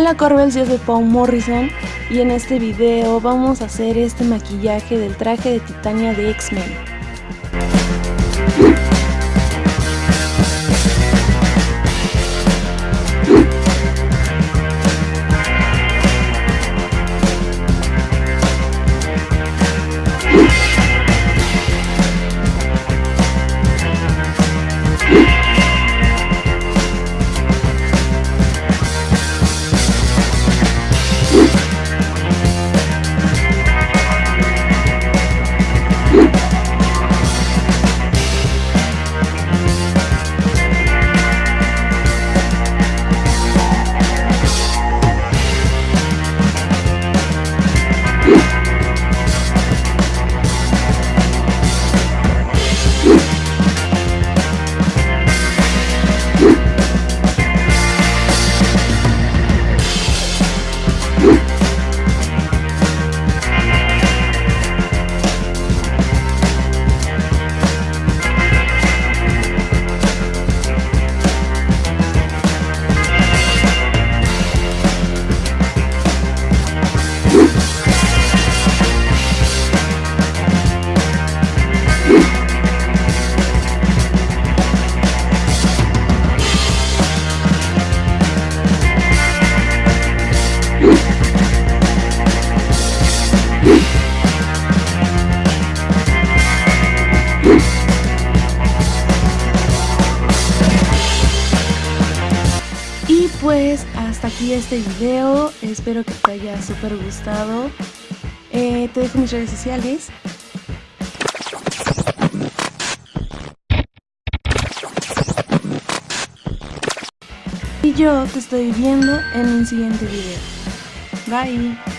Hola Corbels, yo soy Paul Morrison y en este video vamos a hacer este maquillaje del traje de Titania de X-Men. Y pues hasta aquí este video, espero que te haya súper gustado. Eh, te dejo mis redes sociales. Y yo te estoy viendo en un siguiente video. Bye.